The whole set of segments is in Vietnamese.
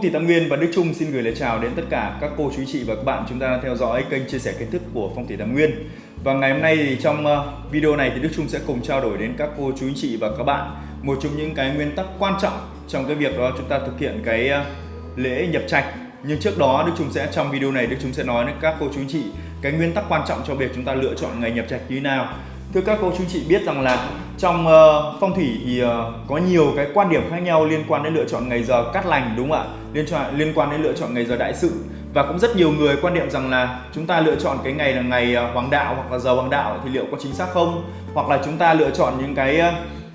Phong thủy Tam Nguyên và Đức Trung xin gửi lời chào đến tất cả các cô chú chị và các bạn chúng ta đang theo dõi kênh chia sẻ kiến thức của Phong thủy Tam Nguyên. Và ngày hôm nay thì trong ờ, video này thì Đức Trung sẽ cùng trao đổi đến các cô chú chị và các bạn một trong những cái nguyên tắc quan trọng trong cái việc đó chúng ta thực hiện cái ờ, lễ nhập trạch. Nhưng trước đó Đức Trung sẽ, trong video này Đức Trung sẽ nói đến các cô chú chị cái nguyên tắc quan trọng cho việc chúng ta lựa chọn ngày nhập trạch như thế nào. Thưa các cô chú chị biết rằng là trong uh, phong thủy thì uh, có nhiều cái quan điểm khác nhau liên quan đến lựa chọn ngày giờ cát lành đúng không ạ? Liên quan liên quan đến lựa chọn ngày giờ đại sự và cũng rất nhiều người quan niệm rằng là chúng ta lựa chọn cái ngày là ngày ờ, hoàng đạo hoặc là giờ hoàng đạo thì liệu có chính xác không? Hoặc là chúng ta lựa chọn những cái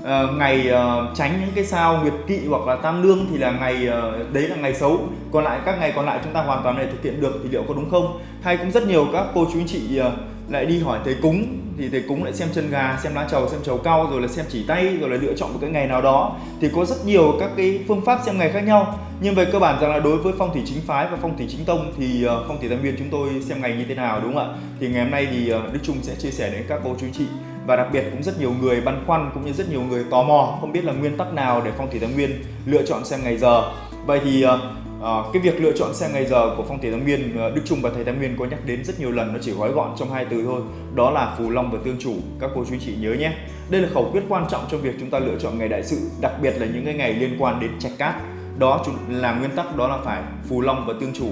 uh, ngày uh, tránh những cái sao nguyệt kỵ hoặc là tam lương thì là ngày uh, đấy là ngày xấu còn lại các ngày còn lại chúng ta hoàn toàn này thực hiện được thì liệu có đúng không hay cũng rất nhiều các cô chú anh chị uh, lại đi hỏi thầy cúng, thì thầy cúng lại xem chân gà, xem lá trầu, xem trầu cao rồi là xem chỉ tay, rồi là lựa chọn một cái ngày nào đó. Thì có rất nhiều các cái phương pháp xem ngày khác nhau. Nhưng về cơ bản rằng là đối với phong thủy chính phái và phong thủy chính tông thì ờ, phong thủy tam viên chúng tôi xem ngày như thế nào, đúng không ạ? Thì ngày hôm nay thì ờ, đức trung sẽ chia sẻ đến các cô chú chị. Và đặc biệt cũng rất nhiều người băn khoăn cũng như rất nhiều người tò mò không biết là nguyên tắc nào để phong thủy tam nguyên lựa chọn xem ngày giờ. Vậy thì ờ, À, cái việc lựa chọn xe ngày giờ của phong thủy tam nguyên ờ, Đức Trung và thầy tam nguyên có nhắc đến rất nhiều lần nó chỉ gói gọn trong hai từ thôi. Đó là phù long và tương chủ. Các cô chú chị nhớ nhé. Đây là khẩu quyết quan trọng trong việc chúng ta lựa chọn ngày đại sự đặc biệt là những cái ngày liên quan đến trạch cát. Đó là nguyên tắc đó là phải phù long và tương chủ.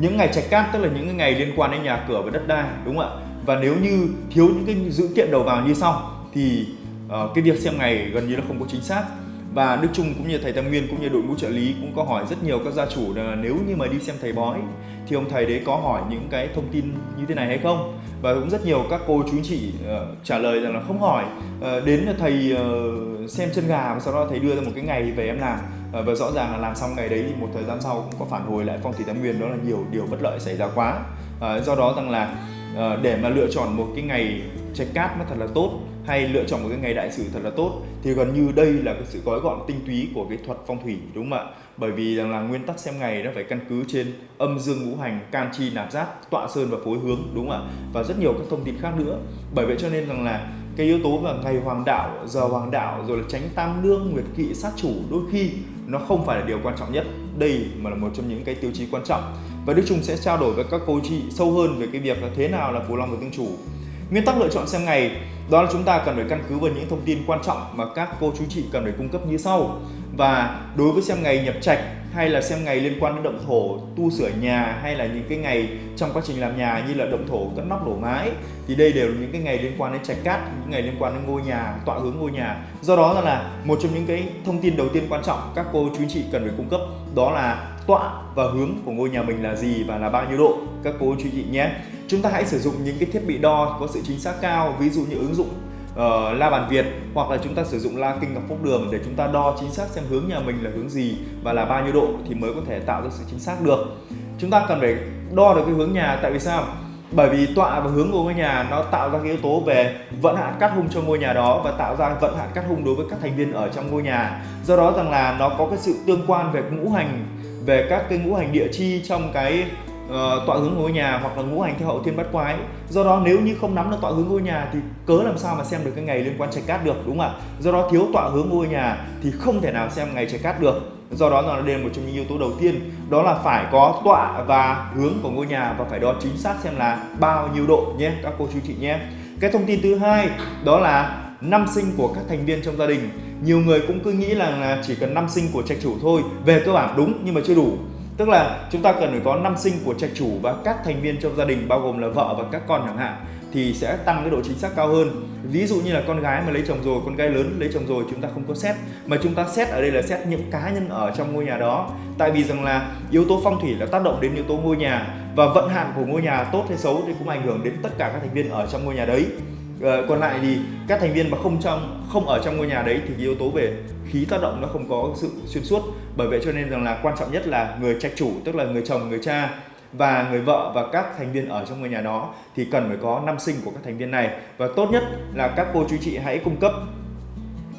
Những ngày trạch cát tức là những cái ngày liên quan đến nhà cửa và đất đai đúng không ạ? Và nếu như thiếu những cái dữ kiện đầu vào như sau thì uh, cái việc xem ngày gần như nó không có chính xác và Đức Trung cũng như thầy Tam Nguyên cũng như đội ngũ trợ lý cũng có hỏi rất nhiều các gia chủ là nếu như mà đi xem thầy bói thì ông thầy đấy có hỏi những cái thông tin như thế này hay không? Và cũng rất nhiều các cô chú chị uh, trả lời rằng là không hỏi. Uh, đến là thầy uh, xem chân gà và sau đó thầy đưa ra một cái ngày về em làm. Uh, và rõ ràng là làm xong ngày đấy thì một thời gian sau cũng có phản hồi lại phong thủy tam nguyên đó là nhiều điều bất lợi xảy ra quá. Uh, do đó rằng là uh, để mà lựa chọn một cái ngày trạch cát nó thật là tốt hay lựa chọn một cái ngày đại sự thật là tốt, thì gần như đây là cái sự gói gọn tinh túy của cái thuật phong thủy, đúng không ạ? Bởi vì rằng là nguyên tắc xem ngày nó phải căn cứ trên âm dương ngũ hành can chi, nạp giác, tọa sơn và phối hướng, đúng không ạ? Và rất nhiều các thông tin khác nữa. Bởi vậy cho nên rằng là cái yếu tố là ngày hoàng đạo, giờ hoàng đạo, rồi là tránh tam lương nguyệt kỵ, sát chủ, đôi khi nó không phải là điều quan trọng nhất. Đây mà là một trong những cái tiêu chí quan trọng. Và Đức Trung sẽ trao đổi với các cô chị sâu hơn về cái việc là thế nào là phù long và tương chủ. Nguyên tắc lựa chọn xem ngày đó là chúng ta cần phải căn cứ vào những thông tin quan trọng mà các cô chú chị cần phải cung cấp như sau. Và đối với xem ngày nhập trạch hay là xem ngày liên quan đến động thổ, tu sửa nhà hay là những cái ngày trong quá trình làm nhà như là động thổ, cất nóc đổ mái thì đây đều là những cái ngày liên quan đến trạch cát, những ngày liên quan đến ngôi nhà, tọa hướng ngôi nhà. Do đó là một trong những cái thông tin đầu tiên quan trọng các cô chú chị cần phải cung cấp đó là tọa và hướng của ngôi nhà mình là gì và là bao nhiêu độ các cô chú chị nhé chúng ta hãy sử dụng những cái thiết bị đo có sự chính xác cao ví dụ như ứng dụng uh, la bàn Việt hoặc là chúng ta sử dụng la kinh ngọc phúc đường để chúng ta đo chính xác xem hướng nhà mình là hướng gì và là bao nhiêu độ thì mới có thể tạo ra sự chính xác được. Chúng ta cần phải đo được cái hướng nhà tại vì sao? Bởi vì tọa và hướng của ngôi nhà nó tạo ra cái yếu tố về vận hạn cắt hung cho ngôi nhà đó và tạo ra vận hạn cắt hung đối với các thành viên ở trong ngôi nhà. Do đó rằng là nó có cái sự tương quan về ngũ hành về các cái ngũ hành địa chi trong cái uh, tọa hướng ngôi nhà hoặc là ngũ hành theo hậu thiên bát quái. Do đó nếu như không nắm được tọa hướng ngôi nhà thì cớ làm sao mà xem được cái ngày liên quan trạch cát được đúng không ạ? Do đó thiếu tọa hướng ngôi nhà thì không thể nào xem ngày trạch cát được. Do đó là đây là một trong những yếu tố đầu tiên. Đó là phải có tọa và hướng của ngôi nhà và phải đo chính xác xem là bao nhiêu độ nhé các cô chú chị nhé. Cái thông tin thứ hai đó là năm sinh của các thành viên trong gia đình. Nhiều người cũng cứ nghĩ là chỉ cần năm sinh của trạch chủ thôi về cơ bản đúng nhưng mà chưa đủ tức là chúng ta cần phải có năm sinh của trạch chủ và các thành viên trong gia đình, bao gồm là vợ và các con chẳng hạn, thì sẽ tăng cái độ chính xác cao hơn. Ví dụ như là con gái mà lấy chồng rồi, con gái lớn lấy chồng rồi, chúng ta không có xét. Mà chúng ta xét ở đây là xét những cá nhân ở trong ngôi nhà đó. Tại vì rằng là yếu tố phong thủy là tác động đến yếu tố ngôi nhà và vận hạn của ngôi nhà tốt hay xấu thì cũng ảnh hưởng đến tất cả các thành viên ở trong ngôi nhà đấy. Ờ, còn lại thì các thành viên mà không trong, không ở trong ngôi nhà đấy thì cái yếu tố về khí tác động nó không có sự xuyên suốt. Bởi vậy cho nên rằng là quan trọng nhất là người trạch chủ, tức là người chồng, người cha và người vợ và các thành viên ở trong ngôi nhà đó thì cần phải có năm sinh của các thành viên này. Và tốt nhất là các cô chú chị hãy cung cấp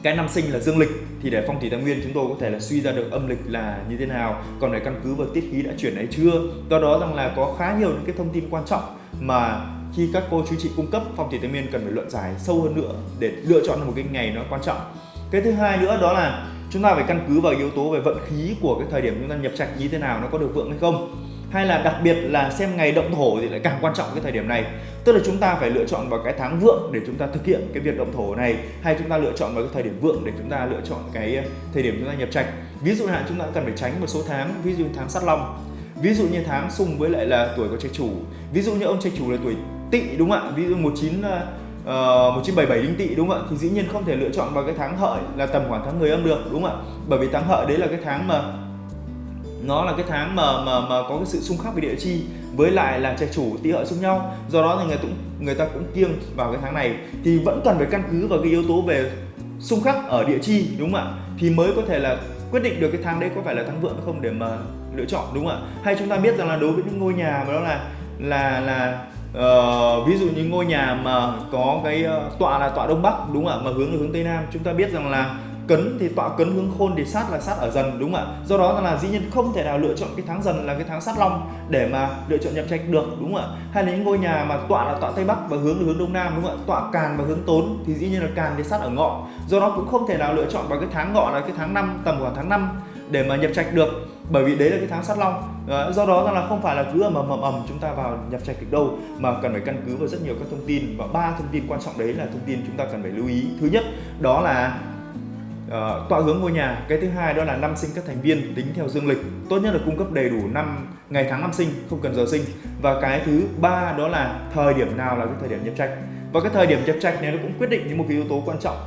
cái năm sinh là dương lịch thì để phong thủy tam nguyên chúng tôi có thể là suy ra được âm lịch là như thế nào. Còn phải căn cứ vào tiết khí đã chuyển hay chưa? Do đó rằng là có khá nhiều những cái thông tin quan trọng mà khi các cô chú chị cung cấp, phong thủy tây nguyên cần phải luận giải sâu hơn nữa để lựa chọn một cái ngày nó quan trọng. Cái thứ hai nữa đó là chúng ta phải căn cứ vào yếu tố về vận khí của cái thời điểm chúng ta nhập trạch như thế nào, nó có được vượng hay không. Hay là đặc biệt là xem ngày động thổ thì lại càng quan trọng cái thời điểm này. Tức là chúng ta phải lựa chọn vào cái tháng vượng để chúng ta thực hiện cái việc động thổ này, hay chúng ta lựa chọn vào cái thời điểm vượng để chúng ta lựa chọn cái ờ, thời điểm chúng ta nhập trạch. Ví dụ hạn, chúng ta cần phải tránh một số tháng, ví dụ tháng sắt long, ví dụ như tháng xung với lại là tuổi của trạch chủ, ví dụ như ông trạch chủ là tuổi tỵ đúng không ạ? Ví dụ 19 Uh, 1977 đinh tỵ đúng không ạ? Thì dĩ nhiên không thể lựa chọn vào cái tháng hợi là tầm khoảng tháng 10 âm được đúng không ạ? Bởi vì tháng hợi đấy là cái tháng mà nó là cái tháng mà mà mà có cái sự xung khắc về địa chi với lại là trạch chủ tỵ hợi xung nhau. Do đó thì người cũng người ta cũng kiêng vào cái tháng này. Thì vẫn cần phải căn cứ vào cái yếu tố về xung khắc ở địa chi đúng không ạ? Thì mới có thể là quyết định được cái tháng đấy có phải là tháng vượng hay không để mà lựa chọn đúng không ạ? Hay chúng ta biết rằng là đối với những ngôi nhà mà đó là là là uh, ví dụ như ngôi nhà mà có cái uh, tọa là tọa đông bắc đúng không ạ? Mà hướng là hướng tây nam. Chúng ta biết rằng là cấn thì tọa cấn hướng khôn thì sát là sát ở dần đúng không ạ? Do đó là dĩ nhiên không thể nào lựa chọn cái tháng dần là cái tháng sát long để mà lựa chọn nhập trạch được đúng không ạ? Hay là những ngôi nhà mà tọa là tọa tây bắc và hướng là hướng đông nam đúng không ạ? Tọa càn và hướng tốn thì dĩ nhiên là càn thì sát ở ngọ. Do đó cũng không thể nào lựa chọn vào cái tháng ngọ là cái tháng năm tầm khoảng tháng 5 để mà nhập trạch được. Bởi vì đấy là cái tháng sát long. Do đó rằng là không phải là cứ ầm ầm ầm ầm chúng ta vào nhập trạch được đâu mà cần phải căn cứ vào rất nhiều các thông tin. Và ba thông tin quan trọng đấy là thông tin chúng ta cần phải lưu ý. Thứ nhất đó là uh, tọa hướng ngôi nhà. Cái thứ hai đó là năm sinh các thành viên tính theo dương lịch. Tốt nhất là cung cấp đầy đủ năm ngày tháng năm sinh không cần giờ sinh. Và cái thứ ba đó là thời điểm nào là cái thời điểm nhập trạch. Và cái thời điểm nhập trạch này nó cũng quyết định những một cái yếu tố quan trọng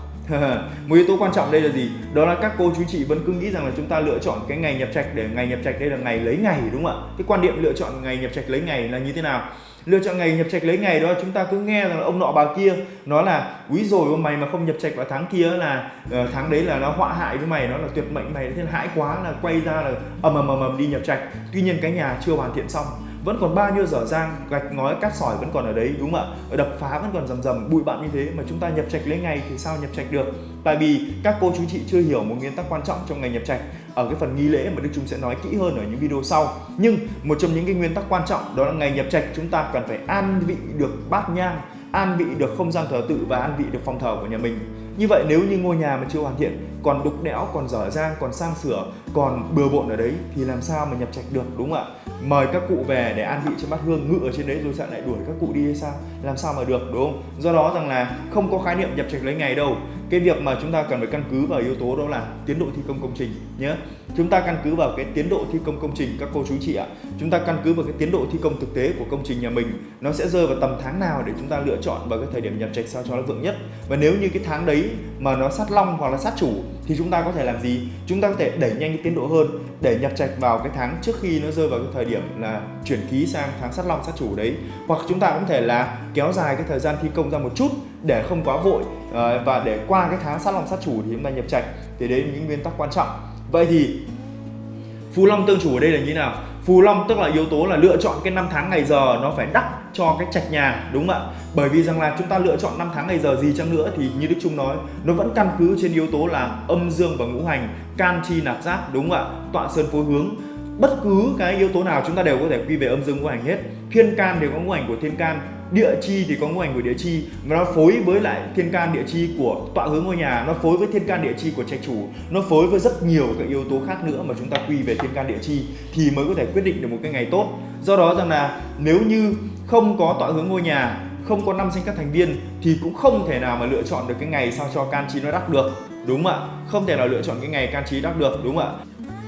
một yếu tố quan trọng đây là gì? Đó là các cô chú chị vẫn cứ nghĩ rằng là chúng ta lựa chọn cái ngày nhập trạch để ngày nhập trạch đây là ngày lấy ngày đúng không ạ? Cái quan điểm lựa chọn ngày nhập trạch lấy ngày là như thế nào? Lựa chọn ngày nhập trạch lấy ngày đó chúng ta cứ nghe rằng là ông nọ bà kia nói là quý rồi mày mà không nhập trạch vào tháng kia là uh, tháng đấy là nó họa hại với mày nó là tuyệt mệnh mày nên hãi quá là quay ra là ầm ầm ầm ầm đi nhập trạch. Tuy nhiên cái nhà chưa hoàn thiện xong vẫn còn bao nhiêu dở dang, gạch ngói, cát sỏi vẫn còn ở đấy, đúng không ạ? Đập phá vẫn còn rầm rầm, bụi bặm như thế mà chúng ta nhập trạch lấy ngày thì sao nhập trạch được? Tại vì các cô chú chị chưa hiểu một nguyên tắc quan trọng trong ngày nhập trạch. Ở cái phần nghi lễ mà Đức chúng sẽ nói kỹ hơn ở những video sau. Nhưng một trong những cái nguyên tắc quan trọng đó là ngày nhập trạch, chúng ta cần phải an vị được bát nhang, an vị được không gian thờ tự và an vị được phòng thờ của nhà mình. Như vậy nếu như ngôi nhà mà chưa hoàn thiện, còn đục đẽo, còn dở dang, còn sang sửa, còn bừa bộn ở đấy thì làm sao mà nhập trạch được, đúng không ạ? Mời các cụ về để an vị cho bát hương, ngự ở trên đấy rồi sợ lại đuổi các cụ đi hay sao? Làm sao mà được, đúng không? Do đó rằng là không có khái niệm nhập trạch lấy ngày đâu. Cái việc mà chúng ta cần phải căn cứ vào yếu tố đó là tiến độ thi công công trình nhé chúng ta căn cứ vào cái tiến độ thi công công trình, các cô chú chị ạ. Chúng ta căn cứ vào cái tiến độ thi công thực tế của công trình nhà mình, nó sẽ rơi vào tầm tháng nào để chúng ta lựa chọn vào cái thời điểm nhập trạch sao cho nó vượng nhất. Và nếu như cái tháng đấy mà nó sát long hoặc là sát chủ thì chúng ta có thể làm gì? Chúng ta có thể đẩy nhanh cái tiến độ hơn, để nhập trạch vào cái tháng trước khi nó rơi vào cái thời điểm là chuyển khí sang tháng sát long sát chủ đấy. Hoặc chúng ta cũng thể là kéo dài cái thời gian thi công ra một chút để không quá vội ờ, và để qua cái tháng sát long sát chủ thì chúng ta nhập trạch. Thì đấy là những nguyên tắc quan trọng. Vậy thì phù long tương chủ ở đây là như thế nào? Phù long, tức là yếu tố là lựa chọn cái năm tháng ngày giờ, nó phải đắc cho cái trạch nhà, đúng không ạ? Bởi vì rằng là chúng ta lựa chọn năm tháng ngày giờ gì chăng nữa thì như đức trung nói, nó vẫn căn cứ trên yếu tố là âm dương và ngũ hành, can chi nạp giáp đúng không ạ? Tọa sơn phối hướng. Bất cứ cái yếu tố nào chúng ta đều có thể quy về âm dương ngũ hành hết. Thiên can đều có ngũ hành của thiên can địa chi thì có ngũ hành của địa chi và nó phối với lại thiên can địa chi của tọa hướng ngôi nhà, nó phối với thiên can địa chi của trạch chủ, nó phối với rất nhiều các yếu tố khác nữa mà chúng ta quy về thiên can địa chi thì mới có thể quyết định được một cái ngày tốt. Do đó rằng là nếu như không có tọa hướng ngôi nhà, không có năm sinh các thành viên thì cũng không thể nào mà lựa chọn được cái ngày sao cho can chi nó đắc được, đúng không ạ? Không thể nào lựa chọn cái ngày can chi đắc được, đúng không ạ?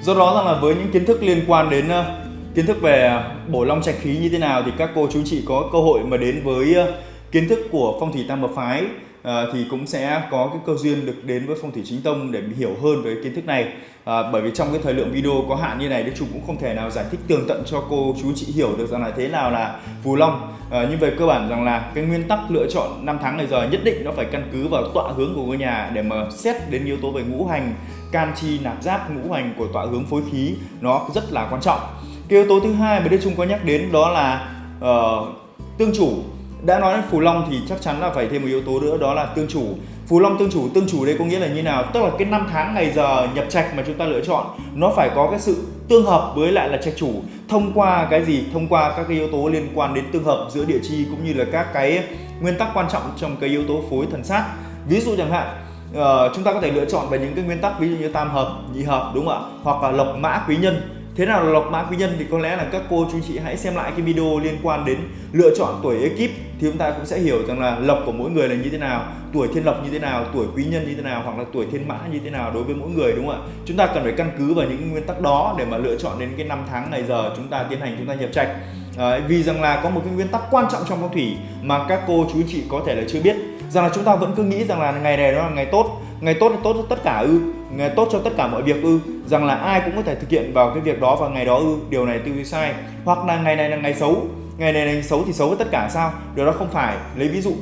Do đó rằng là với những kiến thức liên quan đến ờ, kiến thức về à, bổ long trạch khí như thế nào thì các cô chú chị có cơ hội mà đến với à, kiến thức của phong thủy tam hợp phái À, thì cũng sẽ có cái cơ duyên được đến với phong thủy chính tông để hiểu hơn về kiến thức này. À, bởi vì trong cái thời lượng video có hạn như này Đức chúng cũng không thể nào giải thích tường tận cho cô chú chị hiểu được rằng là thế nào là phù long. À, nhưng về cơ bản rằng là cái nguyên tắc lựa chọn năm tháng này giờ nhất định nó phải căn cứ vào tọa hướng của ngôi nhà để mà xét đến yếu tố về ngũ hành can chi nạp giáp ngũ hành của tọa hướng phối khí nó rất là quan trọng cái yếu tố thứ hai mà Đức Trung có nhắc đến đó là uh, tương chủ. Đã nói đến phù long thì chắc chắn là phải thêm một yếu tố nữa đó là tương chủ. Phù long tương chủ tương chủ đây có nghĩa là như nào? Tức là cái năm tháng ngày giờ nhập trạch mà chúng ta lựa chọn nó phải có cái sự tương hợp với lại là trạch chủ thông qua cái gì? Thông qua các cái yếu tố liên quan đến tương hợp giữa địa chi cũng như là các cái nguyên tắc quan trọng trong cái yếu tố phối thần sát. Ví dụ chẳng hạn uh, chúng ta có thể lựa chọn về những cái nguyên tắc ví dụ như tam hợp nhị hợp đúng không ạ? Hoặc là lộc mã quý nhân thế nào là lọc mã quý nhân thì có lẽ là các cô chú chị hãy xem lại cái video liên quan đến lựa chọn tuổi ekip thì chúng ta cũng sẽ hiểu rằng là lộc của mỗi người là như thế nào tuổi thiên lộc như thế nào tuổi quý nhân như thế nào hoặc là tuổi thiên mã như thế nào đối với mỗi người đúng không ạ? Chúng ta cần phải căn cứ vào những nguyên tắc đó để mà lựa chọn đến cái năm tháng ngày giờ chúng ta tiến hành chúng ta nhập trạch. À, vì rằng là có một cái nguyên tắc quan trọng trong phong thủy mà các cô chú chị có thể là chưa biết. Rằng là chúng ta vẫn cứ nghĩ rằng là ngày này nó là ngày tốt ngày tốt là tốt cho tất cả ư tốt cho tất cả mọi việc ư, rằng là ai cũng có thể thực hiện vào cái việc đó vào ngày đó ư. Điều này tư duy sai, hoặc là ngày này là ngày xấu. Ngày này là ngày xấu thì xấu với tất cả sao? Điều đó không phải. Lấy ví dụ,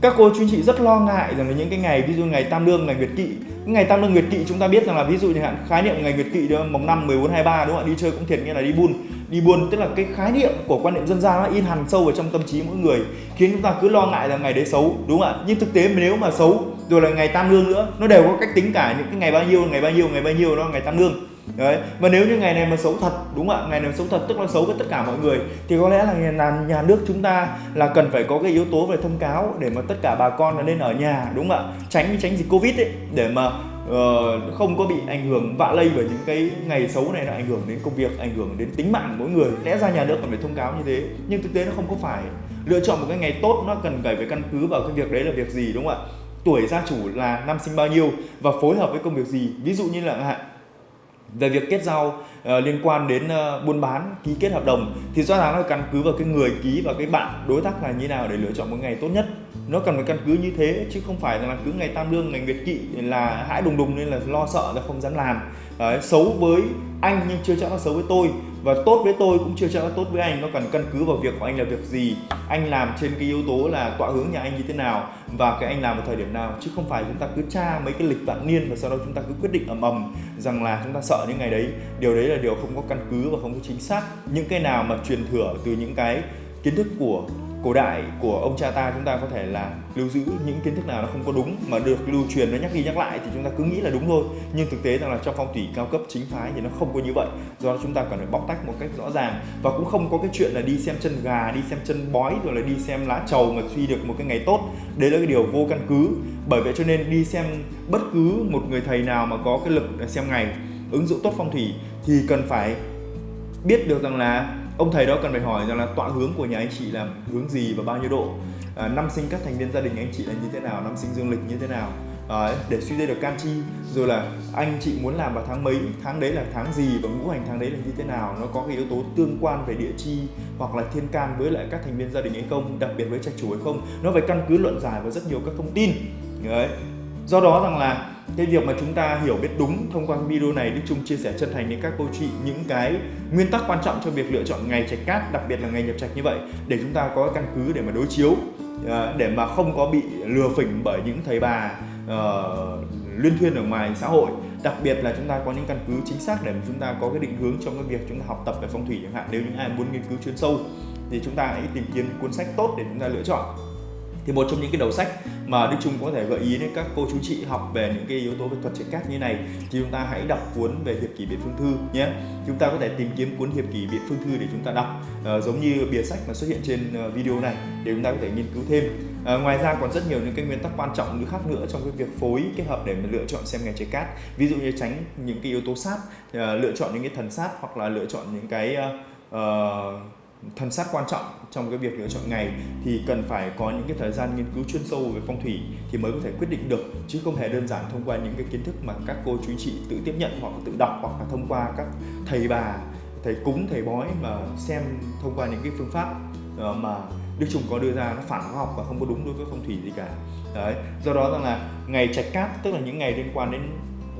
các cô chú chị rất lo ngại rằng là những cái ngày, ví dụ ngày tam lương, ngày nguyệt kỵ. Ngày tam lương, nguyệt kỵ chúng ta biết rằng là ví dụ như hạn, khái niệm ngày nguyệt kỵ đó mồng năm 14 23 đúng không ạ? Đi chơi cũng thiệt, nghĩa là đi buôn. Đi buôn, tức là cái khái niệm của quan niệm dân gian nó in hằn sâu vào trong tâm trí mỗi người, khiến chúng ta cứ lo ngại rằng ngày đấy xấu, đúng không ạ? Nhưng thực tế nếu mà xấu rồi là ngày tam lương nữa. Nó đều có cách tính cả những cái ngày bao nhiêu ngày bao nhiêu ngày bao nhiêu đó ngày tam lương. Đấy. Và nếu như ngày này mà xấu thật đúng không ạ? Ngày này xấu thật tức là xấu với tất cả mọi người thì có lẽ là nhà, nhà nước chúng ta là cần phải có cái yếu tố về thông cáo để mà tất cả bà con là nên ở nhà đúng không ạ? Tránh tránh dịch covid ấy để mà uh, không có bị ảnh hưởng vạ lây bởi những cái ngày xấu này là ảnh hưởng đến công việc ảnh hưởng đến tính mạng mỗi người. Lẽ ra nhà nước cần phải thông cáo như thế nhưng thực tế nó không có phải. Lựa chọn một cái ngày tốt nó cần phải phải căn cứ vào cái việc đấy là việc gì đúng không ạ? Tuổi gia chủ là năm sinh bao nhiêu và phối hợp với công việc gì? Ví dụ như là hạn về việc kết giao uh, liên quan đến uh, buôn bán ký kết hợp đồng thì rõ ràng nó căn cứ vào cái người ký và cái bạn đối tác là như nào để lựa chọn một ngày tốt nhất. Nó cần phải căn cứ như thế chứ không phải là cứ ngày tam lương ngày nguyệt kỵ là hãi đùng đùng nên là lo sợ là không dám làm. Đấy, xấu với anh nhưng chưa chắc nó xấu với tôi. Và tốt với tôi cũng chưa chắc nó tốt với anh. Nó cần căn cứ vào việc của anh là việc gì anh làm trên cái yếu tố là tọa hướng nhà anh như thế nào và cái anh làm vào thời điểm nào chứ không phải chúng ta cứ tra mấy cái lịch vạn niên và sau đó chúng ta cứ quyết định ầm ầm rằng là chúng ta sợ những ngày đấy. Điều đấy là điều không có căn cứ và không có chính xác. Những cái nào mà truyền thừa từ những cái kiến thức của cổ đại của ông cha ta chúng ta có thể là lưu giữ những kiến thức nào nó không có đúng mà được lưu truyền nó nhắc đi nhắc lại thì chúng ta cứ nghĩ là đúng thôi. Nhưng thực tế rằng là trong phong thủy cao cấp chính phái thì nó không có như vậy. Do đó chúng ta cần phải bóc tách một cách rõ ràng và cũng không có cái chuyện là đi xem chân gà, đi xem chân bói rồi là đi xem lá trầu mà suy được một cái ngày tốt. Đấy là cái điều vô căn cứ. Bởi vậy cho nên đi xem bất cứ một người thầy nào mà có cái lực xem ngày, ứng dụng tốt phong thủy thì cần phải biết được rằng là ông thầy đó cần phải hỏi rằng là tọa hướng của nhà anh chị là hướng gì và bao nhiêu độ? À, năm sinh các thành viên gia đình anh chị là như thế nào? Năm sinh dương lịch như thế nào? À, để suy ra được can chi rồi là anh chị muốn làm vào tháng mấy? Tháng đấy là tháng gì và ngũ hành tháng đấy là như thế nào? Nó có cái yếu tố tương quan về địa chi hoặc là thiên can với lại các thành viên gia đình hay không? Đặc biệt với trạch chủ hay không? Nó phải căn cứ luận giải và rất nhiều các thông tin. Đấy. Do đó rằng là cái việc mà chúng ta hiểu biết đúng thông qua video này Đức Trung chia sẻ chân thành đến các cô chị những cái nguyên tắc quan trọng cho việc lựa chọn ngày trạch cát đặc biệt là ngày nhập trạch như vậy để chúng ta có căn cứ để mà đối chiếu à, để mà không có bị lừa phỉnh bởi những thầy bà ờ, uh, liên thuyên ở ngoài xã hội. Đặc biệt là chúng ta có những căn cứ chính xác để mà chúng ta có cái định hướng trong cái việc chúng ta học tập về phong thủy chẳng hạn. Nếu những ai muốn nghiên cứu chuyên sâu thì chúng ta hãy tìm kiếm cuốn sách tốt để chúng ta lựa chọn thì một trong những cái đầu sách mà Đức Trung có thể gợi ý đến các cô chú chị học về những cái yếu tố về thuật chế cát như này thì chúng ta hãy đọc cuốn về hiệp kỷ biện phương thư nhé. Chúng ta có thể tìm kiếm cuốn hiệp kỷ biện phương thư để chúng ta đọc. À, giống như bìa sách mà xuất hiện trên ờ, video này để chúng ta có thể nghiên cứu thêm. À, ngoài ra còn rất nhiều những cái nguyên tắc quan trọng nữa khác nữa trong cái việc phối kết hợp để mà lựa chọn xem ngành chế cát. Ví dụ như tránh những cái yếu tố sát à, lựa chọn những cái thần sát hoặc là lựa chọn những cái uh, thần sát quan trọng trong cái việc lựa chọn ngày, thì cần phải có những cái thời gian nghiên cứu chuyên sâu về phong thủy thì mới có thể quyết định được, chứ không hề đơn giản thông qua những cái kiến thức mà các cô chú chị tự tiếp nhận hoặc tự đọc hoặc là thông qua các thầy bà, thầy cúng, thầy bói mà xem thông qua những cái phương pháp ờ, mà Đức Trùng có đưa ra nó phản khoa học và không có đúng đối với phong thủy gì cả. Đấy, do đó rằng là ngày trạch cát, tức là những ngày liên quan đến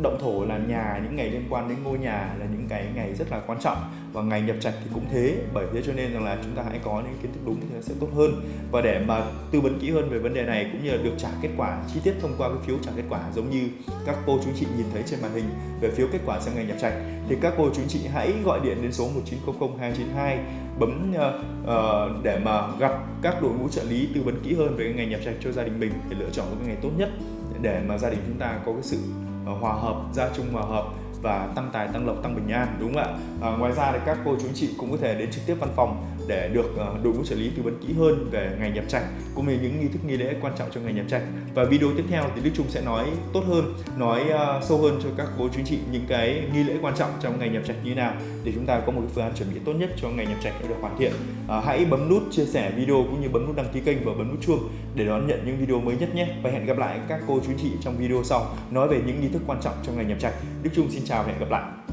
động thổ là nhà những ngày liên quan đến ngôi nhà là những cái ngày rất là quan trọng và ngày nhập trạch thì cũng thế. Bởi thế cho nên rằng là chúng ta hãy có những kiến thức đúng thì nó sẽ tốt hơn. Và để mà tư vấn kỹ hơn về vấn đề này cũng như là được trả kết quả chi tiết thông qua cái phiếu trả kết quả giống như các cô chú chị nhìn thấy trên màn hình về phiếu kết quả sang ngày nhập trạch thì các cô chú chị hãy gọi điện đến số 1900 292 bấm uh, uh, để mà gặp các đội ngũ trợ lý tư vấn kỹ hơn về cái ngày nhập trạch cho gia đình mình để lựa chọn một cái ngày tốt nhất để mà gia đình chúng ta có cái sự Ờ, hòa hợp gia chung hòa hợp và tăng tài tăng lộc tăng bình an đúng không ạ? À, ngoài ra thì các cô chú chị cũng có thể đến trực tiếp văn phòng để được ờ, đội ngũ trợ lý tư vấn kỹ hơn về ngày nhập trạch cũng như những nghi thức nghi lễ quan trọng trong ngày nhập trạch và video tiếp theo thì Đức Trung sẽ nói tốt hơn nói ờ, sâu hơn cho các cô chú anh chị những cái nghi lễ quan trọng trong ngày nhập trạch như thế nào để chúng ta có một cái phương án chuẩn bị tốt nhất cho ngày nhập trạch được hoàn thiện. À, hãy bấm nút chia sẻ video cũng như bấm nút đăng ký kênh và bấm nút chuông để đón nhận những video mới nhất nhé. Và hẹn gặp lại các cô chú anh chị trong video sau nói về những nghi thức quan trọng trong ngày nhập trạch Đức Trung xin chào và hẹn gặp lại.